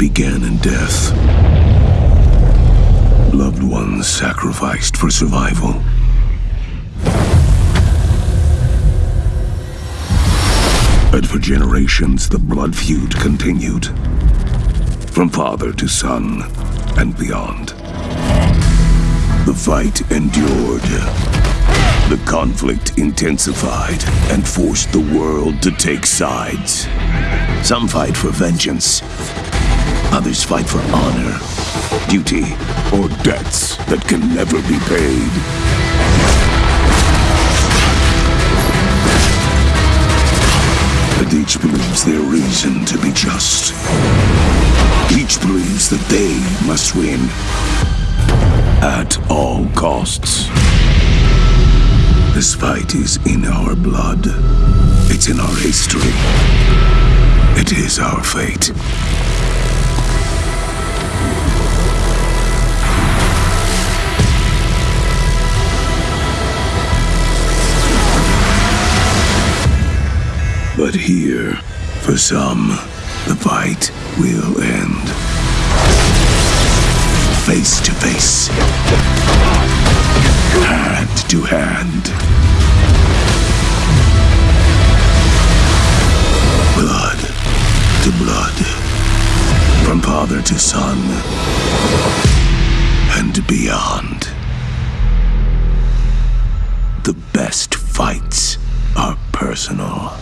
began in death. Loved ones sacrificed for survival. But for generations, the blood feud continued. From father to son and beyond. The fight endured. The conflict intensified and forced the world to take sides. Some fight for vengeance. Others fight for honor, duty, or debts that can never be paid. And each believes their reason to be just. Each believes that they must win. At all costs. This fight is in our blood. It's in our history. It is our fate. But here, for some, the fight will end. Face to face. Hand to hand. Blood to blood. From father to son. And beyond. The best fights are personal.